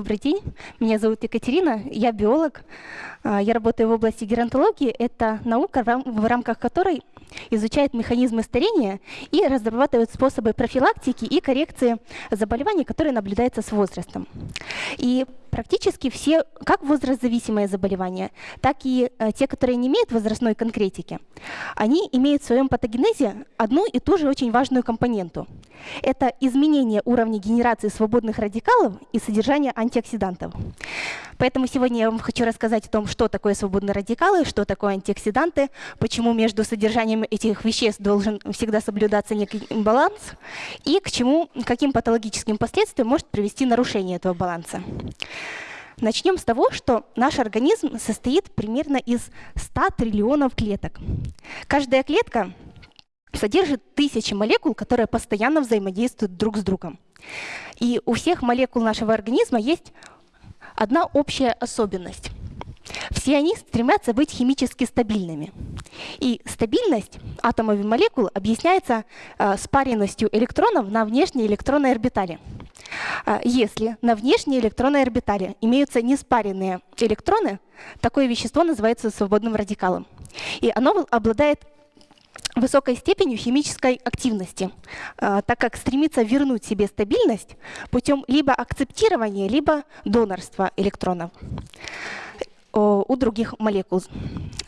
Добрый день, меня зовут Екатерина, я биолог. А, я работаю в области геронтологии. Это наука, в рамках которой изучает механизмы старения и разрабатывает способы профилактики и коррекции заболеваний, которые наблюдаются с возрастом. И практически все, как возрастзависимые заболевания, так и э, те, которые не имеют возрастной конкретики, они имеют в своем патогенезе одну и ту же очень важную компоненту. Это изменение уровня генерации свободных радикалов и содержания антиоксидантов. Поэтому сегодня я вам хочу рассказать о том, что такое свободные радикалы, что такое антиоксиданты, почему между содержанием этих веществ должен всегда соблюдаться некий баланс и к чему, каким патологическим последствиям может привести нарушение этого баланса. Начнем с того, что наш организм состоит примерно из 100 триллионов клеток. Каждая клетка содержит тысячи молекул, которые постоянно взаимодействуют друг с другом. И у всех молекул нашего организма есть одна общая особенность. Все они стремятся быть химически стабильными. И стабильность атомов и молекул объясняется э, спаренностью электронов на внешней электронной орбитали. Э, если на внешней электронной орбитали имеются неспаренные электроны, такое вещество называется свободным радикалом. И оно обладает высокой степенью химической активности, э, так как стремится вернуть себе стабильность путем либо акцептирования, либо донорства электронов у других молекул.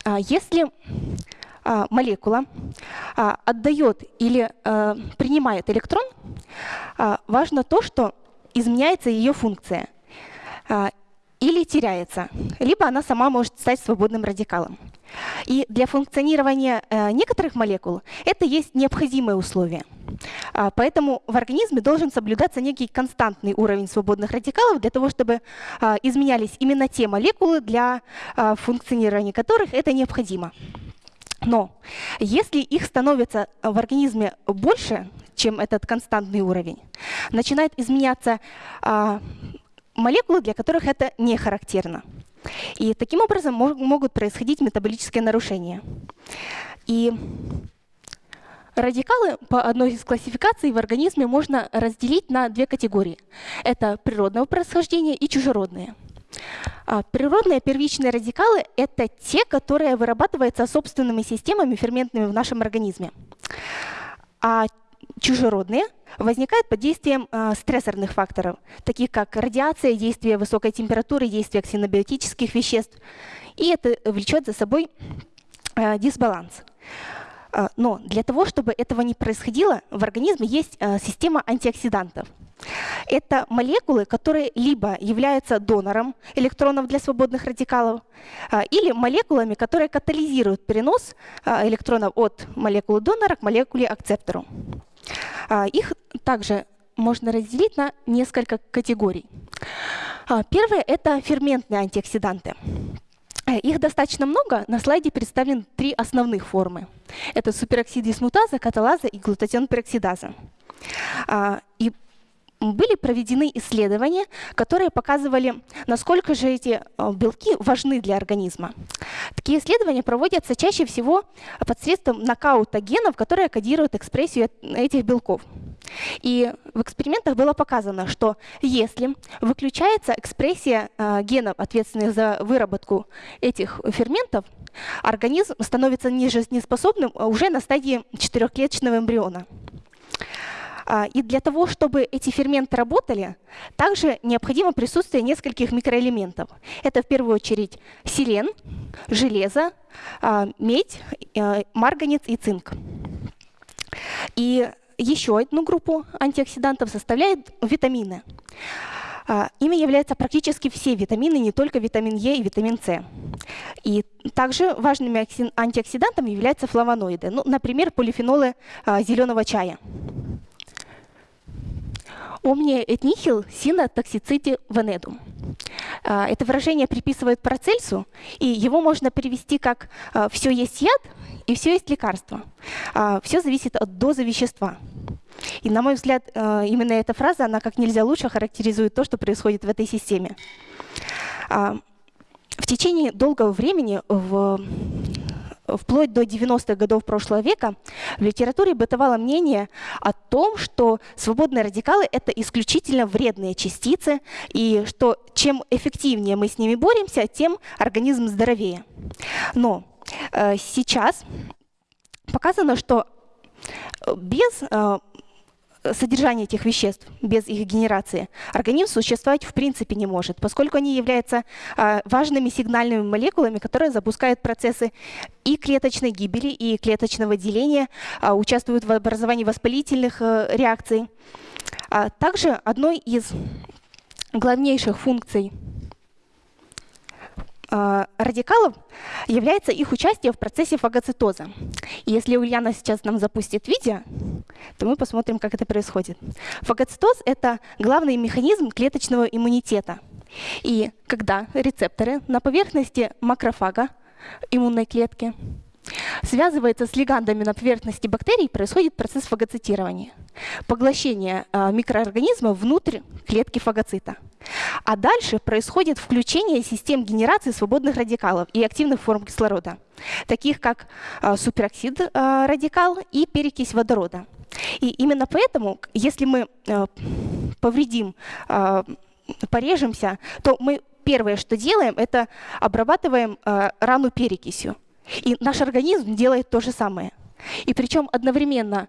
А если а, молекула а, отдает или принимает электрон, важно то, что изменяется ее функция или теряется, либо она сама может стать свободным радикалом. И для функционирования э, некоторых молекул это есть необходимое условие. А, поэтому в организме должен соблюдаться некий константный уровень свободных радикалов для того, чтобы а, изменялись именно те молекулы, для а, функционирования которых это необходимо. Но если их становится в организме больше, чем этот константный уровень, начинает изменяться молекулы, для которых это не характерно. И таким образом могут происходить метаболические нарушения. И Радикалы по одной из классификаций в организме можно разделить на две категории. Это природного происхождения и чужеродные. А, природные первичные радикалы – это те, которые вырабатываются собственными системами ферментными в нашем организме. А чужеродные возникают под действием э, стрессорных факторов, таких как радиация, действие высокой температуры, действие ксенобиотических веществ. И это влечет за собой э, дисбаланс. А, но для того, чтобы этого не происходило, в организме есть система антиоксидантов. Это молекулы, которые либо являются донором электронов для свободных радикалов, или молекулами, которые катализируют перенос электронов от молекулы донора к молекуле акцептору. Их также можно разделить на несколько категорий. Первое – это ферментные антиоксиданты. Их достаточно много. На слайде представлены три основных формы. Это супероксид дисмутаза, каталаза и глутатион пероксидаза. А, и были проведены исследования, которые показывали, насколько же эти э, белки важны для организма. Такие исследования проводятся чаще всего посредством нокаута генов, которые кодируют экспрессию этих белков. И в экспериментах было показано, что если выключается экспрессия э, генов, ответственных за выработку этих ферментов, организм становится нежизнеспособным уже на стадии четырехклеточного эмбриона. А, и для того, чтобы эти ферменты работали, также необходимо присутствие нескольких микроэлементов. Это в первую очередь селен, железо, а, медь, а, марганец и цинк. И еще одну группу антиоксидантов составляют витамины. Ими являются практически все витамины, не только витамин Е и витамин С. И также важными антиоксидантами являются флавоноиды, ну, например, полифенолы зеленого чая. Omnia et nihil sina toxicity venedum. Это выражение приписывают Парацельсу, и его можно перевести как а, «все есть яд» и «все есть лекарство». А, все зависит от дозы вещества. И, на мой взгляд, а, именно эта фраза, она как нельзя лучше характеризует то, что происходит в этой системе. В течение долгого времени в вплоть до 90-х годов прошлого века в литературе бытовало мнение о том, что свободные радикалы — это исключительно вредные частицы, и что чем эффективнее мы с ними боремся, тем организм здоровее. Но э, сейчас показано, что без э, содержания этих веществ, без их генерации, организм существовать в принципе не может, поскольку они являются а, важными сигнальными молекулами, которые запускают процессы и клеточной гибели, и клеточного деления, а, участвуют в образовании воспалительных э, реакций. А также одной из главнейших функций радикалов является их участие в процессе фагоцитоза. И если Ульяна сейчас нам запустит видео, то мы посмотрим, как это происходит. Фагоцитоз — это главный механизм клеточного иммунитета. И когда рецепторы на поверхности макрофага, иммунной клетки, связывается с лигандами на поверхности бактерий, происходит процесс фагоцитирования. Поглощение э, микроорганизма внутрь клетки фагоцита. А дальше происходит включение систем генерации свободных радикалов и активных форм кислорода, таких как э, супероксид э, радикал и перекись водорода. И именно поэтому, если мы повредим, порежемся, то мы первое, что делаем, это обрабатываем рану перекисью. И наш организм делает то же самое. И причем одновременно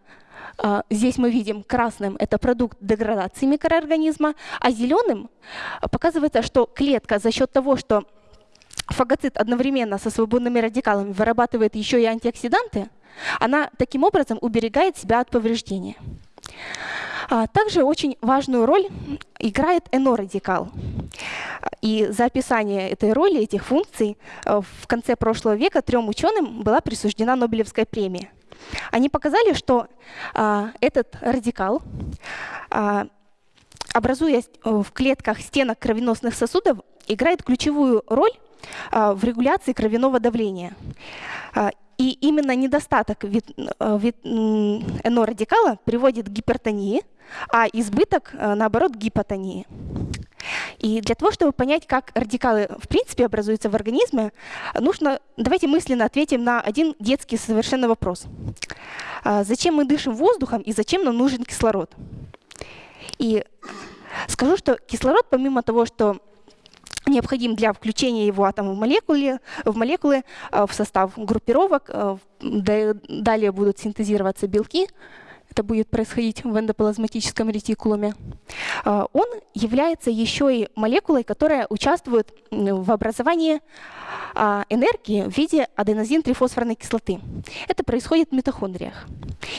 а, здесь мы видим красным это продукт деградации микроорганизма, а зеленым показывается, что клетка за счет того, что фагоцит одновременно со свободными радикалами вырабатывает еще и антиоксиданты, она таким образом уберегает себя от повреждения. А, также очень важную роль играет НО-радикал. И за описание этой роли, этих функций э, в конце прошлого века трем ученым была присуждена Нобелевская премия. Они показали, что а, этот радикал, а, образуя в клетках стенок кровеносных сосудов, играет ключевую роль в регуляции кровяного давления. И именно недостаток э, вит, НО-радикала приводит к гипертонии, а избыток, э, наоборот, гипотонии. И для того, чтобы понять, как радикалы в принципе образуются в организме, нужно, давайте мысленно ответим на один детский совершенно вопрос. А зачем мы дышим воздухом и зачем нам нужен кислород? И скажу, что кислород, помимо того, что необходим для включения его атома в молекулы, в, молекулы, э, в состав группировок. Э, далее будут синтезироваться белки. Это будет происходить в эндоплазматическом ретикулуме. Э, он является еще и молекулой, которая участвует в образовании энергии в виде аденозин-трифосфорной кислоты. Это происходит в митохондриях.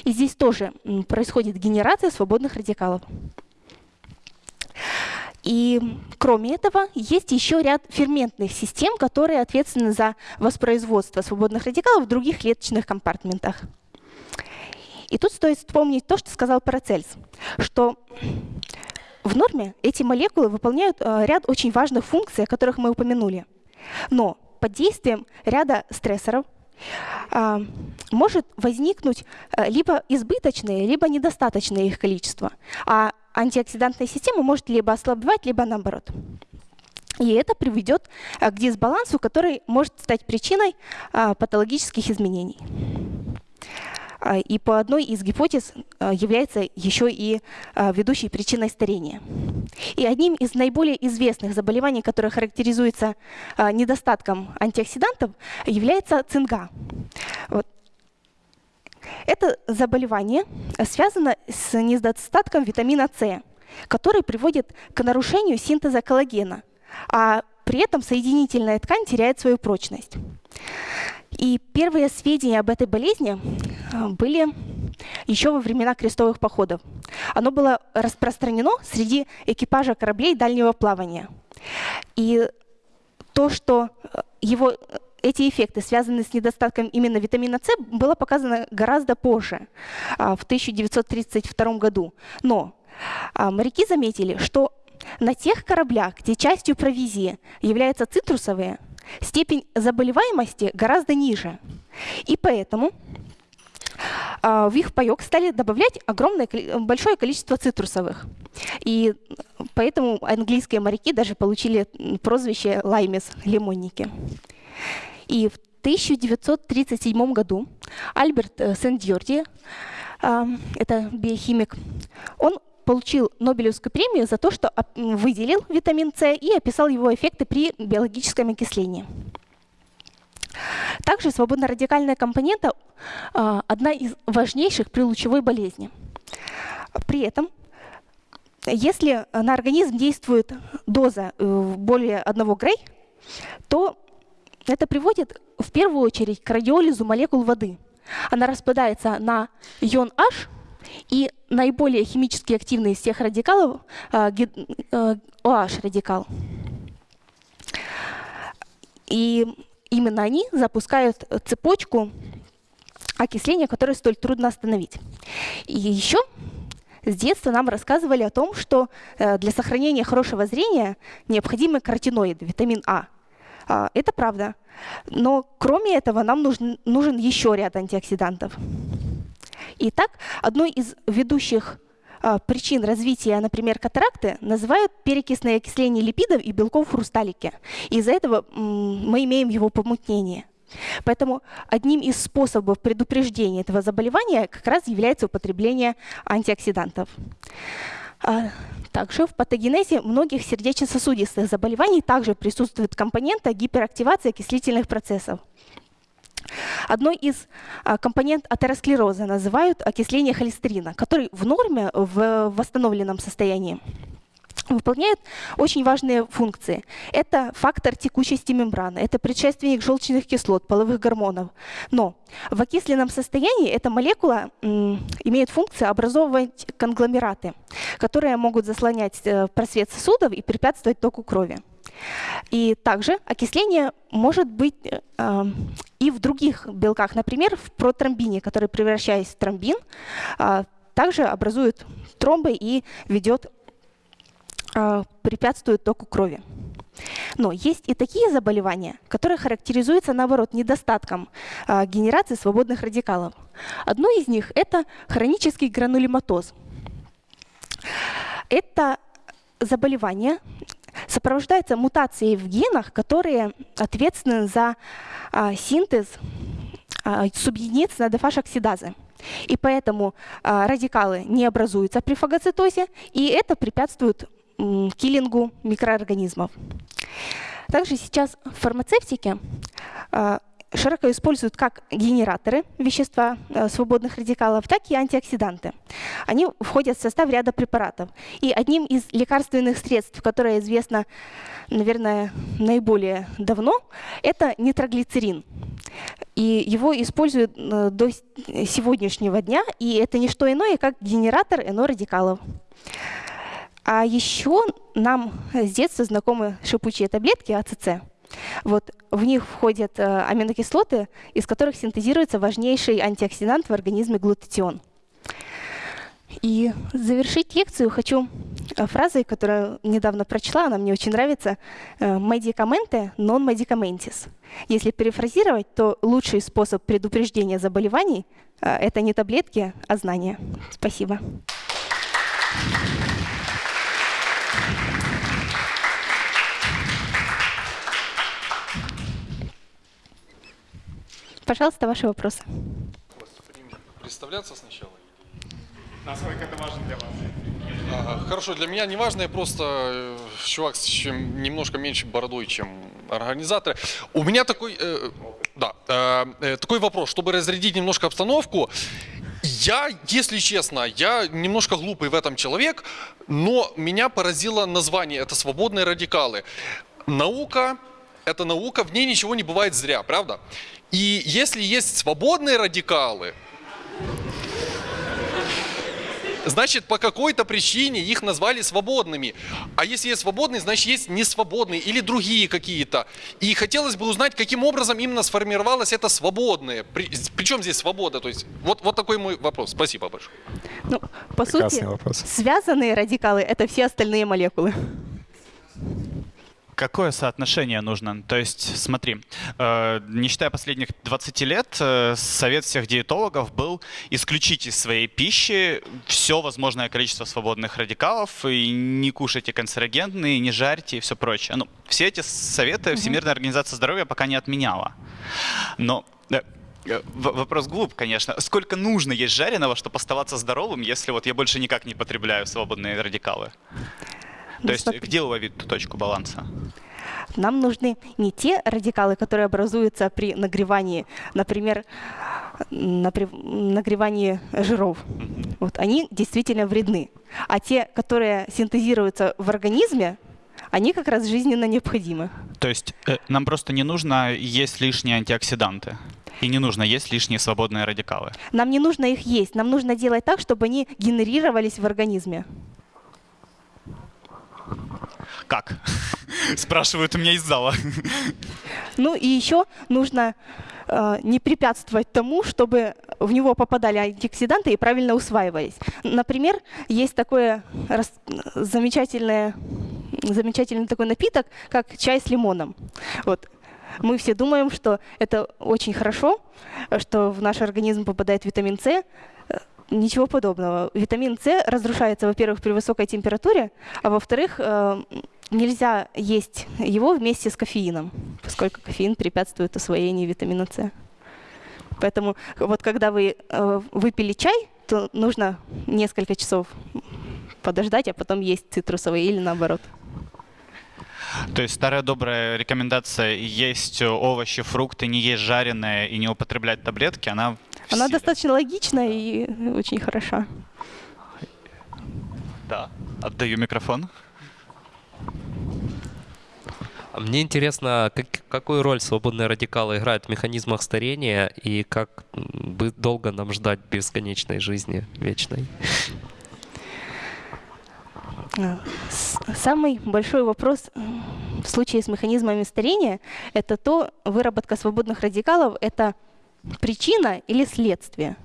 И здесь тоже происходит генерация свободных радикалов. И кроме этого, есть еще ряд ферментных систем, которые ответственны за воспроизводство свободных радикалов в других клеточных компартментах. И тут стоит вспомнить то, что сказал Парацельс, что в норме эти молекулы выполняют э, ряд очень важных функций, о которых мы упомянули. Но под действием ряда стрессоров э, может возникнуть э, либо избыточное, либо недостаточное их количество. А антиоксидантная система может либо ослабевать, либо наоборот. И это приведет к дисбалансу, который может стать причиной патологических изменений. А, и по одной из гипотез э, является еще и ведущей причиной старения. И одним из наиболее известных заболеваний, которое характеризуется недостатком антиоксидантов, является цинга. Вот. Это заболевание связано с недостатком витамина С, который приводит к нарушению синтеза коллагена, а при этом соединительная ткань теряет свою прочность. И первые сведения об этой болезни были еще во времена крестовых походов. Оно было распространено среди экипажа кораблей дальнего плавания. И то, что э, его эти эффекты, связанные с недостатком именно витамина С, было показано гораздо позже, в 1932 году. Но моряки заметили, что на тех кораблях, где частью провизии являются цитрусовые, степень заболеваемости гораздо ниже. И поэтому в их паек стали добавлять огромное, большое количество цитрусовых. И поэтому английские моряки даже получили прозвище лаймес, лимонники. И в 1937 году Альберт э, Сен-Дьорди, это биохимик, он получил Нобелевскую премию за то, что выделил витамин С и описал его эффекты при биологическом окислении. Также свободно-радикальная компонента а, одна из важнейших при лучевой болезни. При этом, если на организм действует доза э, более 1 грей, то это приводит в первую очередь к радиолизу молекул воды. Она распадается на ион H, и наиболее химически активный из всех радикалов а, э. И именно они запускают цепочку окисления, которую столь трудно остановить. И еще с детства нам рассказывали о том, что э, для сохранения хорошего зрения необходимы каротиноиды, витамин А. а. Это правда. Но кроме этого нам нужен, нужен еще ряд антиоксидантов. Итак, одной из ведущих причин развития, например, катаракты называют перекисное окисление липидов и белков в хрусталике. Из-за этого мы имеем его помутнение. Поэтому одним из способов предупреждения этого заболевания как раз является употребление антиоксидантов. А, также в патогенезе многих сердечно-сосудистых заболеваний также присутствует компонента гиперактивации окислительных процессов. Одной из а, компонент атеросклероза называют окисление холестерина, который в норме в восстановленном состоянии выполняет очень важные функции. Это фактор текучести мембраны, это предшественник желчных кислот, половых гормонов. Но в окисленном состоянии эта молекула имеет функцию образовывать конгломераты, которые могут заслонять э, просвет сосудов и препятствовать току крови. И также окисление может быть э, и в других белках, например, в протромбине, который, превращаясь в тромбин, э, также образует тромбы и ведет, э, препятствует току крови. Но есть и такие заболевания, которые характеризуются, наоборот, недостатком э, генерации свободных радикалов. Одно из них – это хронический гранулематоз. Это заболевание сопровождается мутацией в генах, которые ответственны за а, синтез а, субъединиц на дефаш-оксидазы. И поэтому а, радикалы не образуются при фагоцитозе, и это препятствует киллингу микроорганизмов. Также сейчас в фармацевтике широко используют как генераторы вещества э, свободных радикалов, так и антиоксиданты. Они входят в состав ряда препаратов. И одним из лекарственных средств, которое известно, наверное, наиболее давно, это нитроглицерин. И его используют э, до сегодняшнего дня, и это не что иное, как генератор НО-радикалов. А еще нам с детства знакомы шипучие таблетки АЦЦ. Вот в них входят э, аминокислоты, из которых синтезируется важнейший антиоксидант в организме глутатион. И завершить лекцию хочу э, фразой, которую недавно прочла, она мне очень нравится. «Медикаменты non medicamentis». Если перефразировать, то лучший способ предупреждения заболеваний э, – это не таблетки, а знания. Спасибо. Пожалуйста, ваши вопросы. Представляться сначала? Насколько это важно для вас? А, хорошо, для меня не важно, я просто э, чувак с чем немножко меньше бородой, чем организаторы. У меня такой, э, да, э, э, такой вопрос, чтобы разрядить немножко обстановку. Я, если честно, я немножко глупый в этом человек, но меня поразило название, это свободные радикалы. Наука, это наука, в ней ничего не бывает зря, правда? И если есть свободные радикалы, значит, по какой-то причине их назвали свободными. А если есть свободные, значит, есть несвободные или другие какие-то. И хотелось бы узнать, каким образом именно сформировалось это свободное. При, причем здесь свобода? То есть, вот, вот такой мой вопрос. Спасибо большое. Ну, по Прекрасный сути, вопрос. связанные радикалы – это все остальные молекулы. Какое соотношение нужно? То есть, смотри, э, не считая последних 20 лет, э, совет всех диетологов был исключить из своей пищи все возможное количество свободных радикалов и не кушайте канцерогенные, не жарьте и все прочее. Ну, все эти советы Всемирная организация здоровья пока не отменяла. Но э, Вопрос глуп, конечно. Сколько нужно есть жареного, чтобы оставаться здоровым, если вот я больше никак не потребляю свободные радикалы? Ну, То есть где уловить ту точку баланса? Нам нужны не те радикалы, которые образуются при нагревании, например, напри- нагревании жиров. Вот, они действительно вредны. А те, которые синтезируются в организме, они как раз жизненно необходимы. То есть э, нам просто не нужно есть лишние антиоксиданты. И не нужно есть лишние свободные радикалы. Нам не нужно их есть, нам нужно делать так, чтобы они генерировались в организме. Как? Спрашивают у меня из зала. Ну и еще нужно э, не препятствовать тому, чтобы в него попадали антиоксиданты и правильно усваивались. Например, есть такое замечательное, замечательный такой напиток, как чай с лимоном. Вот. Мы все думаем, что это очень хорошо, что в наш организм попадает витамин С. Ничего подобного. Витамин С разрушается, во-первых, при высокой температуре, а во-вторых, э, нельзя есть его вместе с кофеином, поскольку кофеин препятствует усвоению витамина С. Поэтому вот когда вы э, выпили чай, то нужно несколько часов подождать, а потом есть цитрусовый или наоборот. То есть старая добрая рекомендация есть овощи, фрукты, не есть жареные и не употреблять таблетки, она Она достаточно логична и очень хороша. Да. Отдаю микрофон. А Мне интересно, как- какую роль свободные радикалы играют в механизмах старения и как бы долго нам ждать бесконечной жизни вечной? С- Самый большой вопрос м, в случае с механизмами старения – это то, выработка свободных радикалов – это причина или следствие.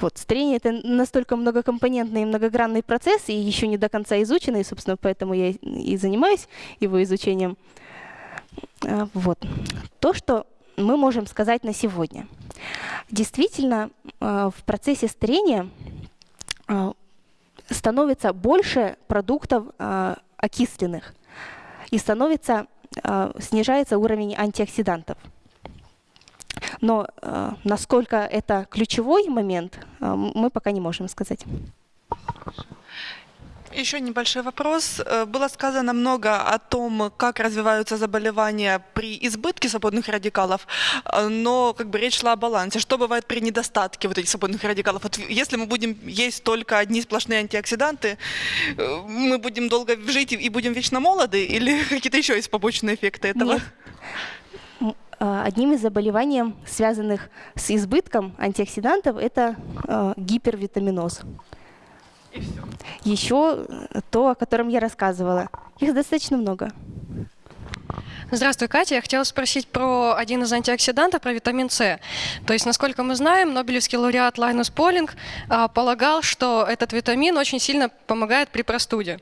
Вот, старение – это настолько многокомпонентный и многогранный процесс, и еще не до конца изученный, собственно, поэтому я и занимаюсь его изучением. А, Вот. То, что мы можем сказать на сегодня. Действительно, а, в процессе старения а, становится больше продуктов окисленных и становится, снижается уровень антиоксидантов. Но а, насколько это ключевой момент, м- мы пока не можем сказать. Еще небольшой вопрос. Э, Было сказано много о том, как развиваются заболевания при избытке свободных радикалов, э, но как бы речь шла о балансе. Что бывает при недостатке вот этих свободных радикалов? Вот если мы будем есть только одни сплошные антиоксиданты, э, мы будем долго жить и и будем вечно молоды, или какие-то еще есть побочные эффекты этого? Нет. А, Одним из заболеваний, связанных с избытком антиоксидантов, это а, гипервитаминоз. Еще э, то, о котором я рассказывала. Их достаточно много. Здравствуй, Катя. Я хотела спросить про один из антиоксидантов, про витамин С. То есть, насколько мы знаем, Нобелевский лауреат Лайнус Полинг а, полагал, что этот витамин очень сильно помогает при простуде.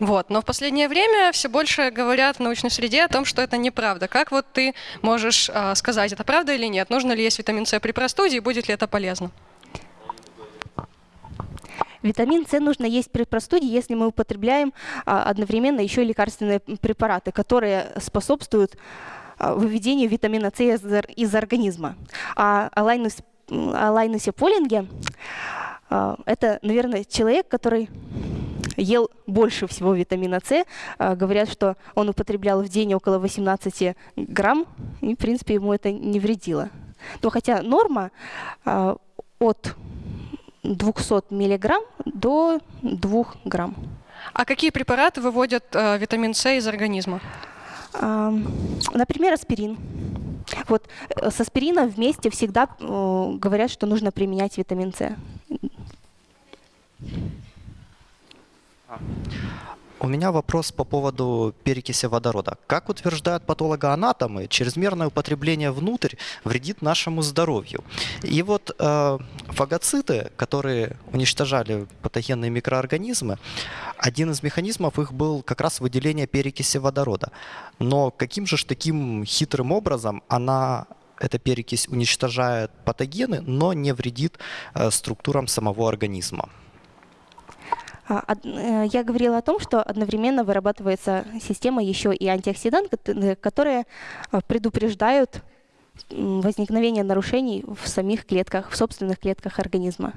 Вот. Но в последнее время все больше говорят в научной среде о том, что это неправда. Как вот ты можешь а, сказать, это правда или нет? Нужно ли есть витамин С при простуде и будет ли это полезно? Витамин С нужно есть при простуде, если мы употребляем а, одновременно еще и лекарственные препараты, которые способствуют а, выведению витамина С из, из организма. А о Лайнус- м, о Лайнусе Полинге а, это, наверное, человек, который ел больше всего витамина С. А, Говорят, что он употреблял в день около 18 грамм, и, в принципе, ему это не вредило. Но хотя норма а, от 200 миллиграмм до 2 грамм. А какие препараты выводят а, витамин С из организма? Например, аспирин. Вот э, с аспирином вместе всегда э, говорят, что нужно применять витамин С. У меня вопрос по поводу перекиси водорода. Как утверждают патологоанатомы, чрезмерное употребление внутрь вредит нашему здоровью. И вот э, фагоциты, которые уничтожали патогенные микроорганизмы, один из механизмов их был как раз выделение перекиси водорода. Но каким же таким хитрым образом она эта перекись уничтожает патогены, но не вредит э, структурам самого организма? А, э, Я говорила о том, что одновременно вырабатывается система еще и антиоксидант, кот- э, которые э, предупреждают возникновение нарушений в самих клетках, в собственных клетках организма.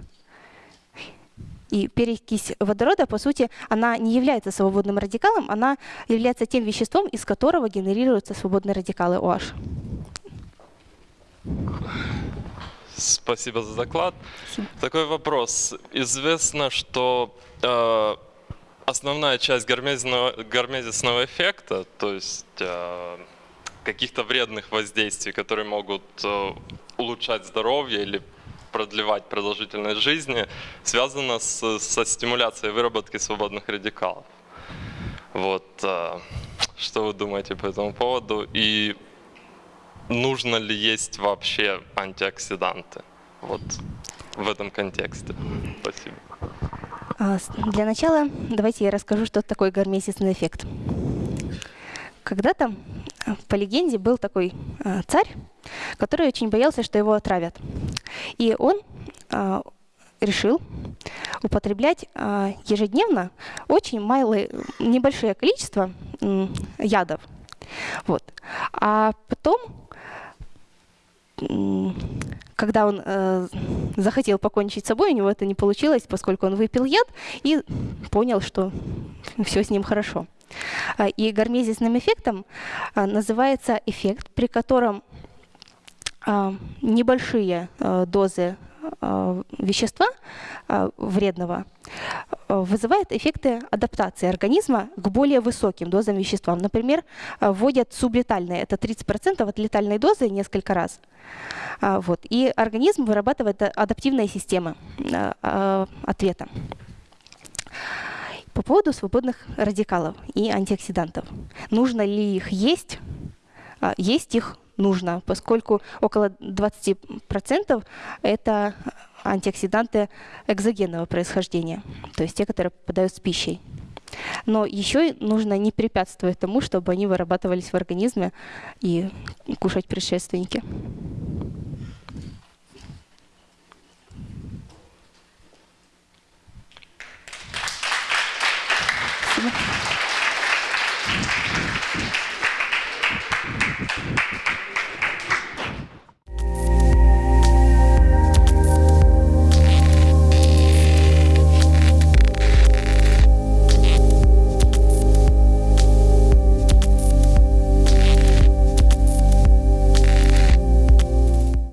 И перекись водорода, по сути, она не является свободным радикалом, она является тем веществом, из которого генерируются свободные радикалы OH. Спасибо за доклад. Спасибо. Такой вопрос. Известно, что э, основная часть гармезисного, гармезисного эффекта, то есть э, каких-то вредных воздействий, которые могут э, улучшать здоровье или продлевать продолжительность жизни, связана с, со стимуляцией выработки свободных радикалов. Вот, э, что вы думаете по этому поводу? И нужно ли есть вообще антиоксиданты? Вот в этом контексте. Спасибо. А, Для начала давайте я расскажу, что такое гармезисный эффект. Когда-то, э, по легенде, был такой э, царь, который очень боялся, что его отравят. И он а, решил употреблять ежедневно очень малое, небольшое количество ядов. Вот. А потом когда он э, захотел покончить с собой, у него это не получилось, поскольку он выпил яд и понял, что все с ним хорошо. А, И гармезисным эффектом а, называется эффект, при котором а, небольшие а, дозы вещества вредного а, вызывают эффекты адаптации организма к более высоким дозам вещества. Например, а, вводят сублетальные, это 30% от летальной дозы несколько раз. А, Вот. И организм вырабатывает а- адаптивные системы ответа. По поводу свободных радикалов и антиоксидантов. Нужно ли их есть? А, Есть их нужно, поскольку около 20% это антиоксиданты экзогенного происхождения, то есть те, которые попадают с пищей. Но еще нужно не препятствовать тому, чтобы они вырабатывались в организме и кушать предшественники.